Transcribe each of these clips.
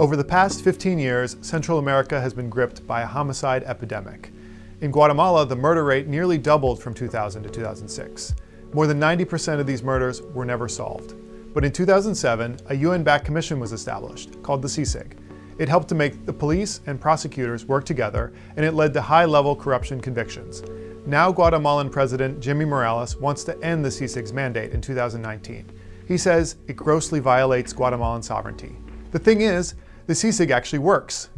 Over the past 15 years, Central America has been gripped by a homicide epidemic. In Guatemala, the murder rate nearly doubled from 2000 to 2006. More than 90% of these murders were never solved. But in 2007, a UN-backed commission was established, called the CICIG. It helped to make the police and prosecutors work together, and it led to high-level corruption convictions. Now Guatemalan President Jimmy Morales wants to end the CICIG's mandate in 2019. He says it grossly violates Guatemalan sovereignty. The thing is, the CICIG actually works.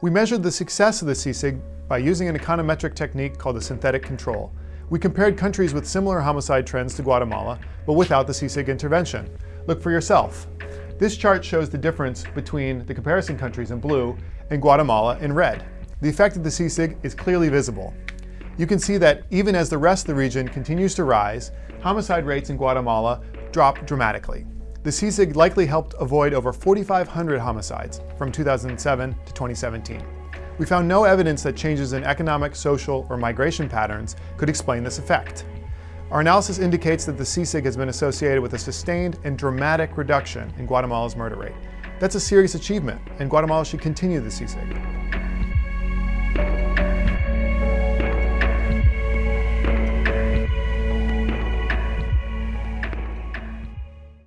We measured the success of the CICIG by using an econometric technique called the synthetic control. We compared countries with similar homicide trends to Guatemala, but without the CICIG intervention. Look for yourself. This chart shows the difference between the comparison countries in blue and Guatemala in red. The effect of the CICIG is clearly visible. You can see that even as the rest of the region continues to rise, homicide rates in Guatemala drop dramatically. The CICIG likely helped avoid over 4,500 homicides from 2007 to 2017. We found no evidence that changes in economic, social, or migration patterns could explain this effect. Our analysis indicates that the CICIG has been associated with a sustained and dramatic reduction in Guatemala's murder rate. That's a serious achievement, and Guatemala should continue the CICIG.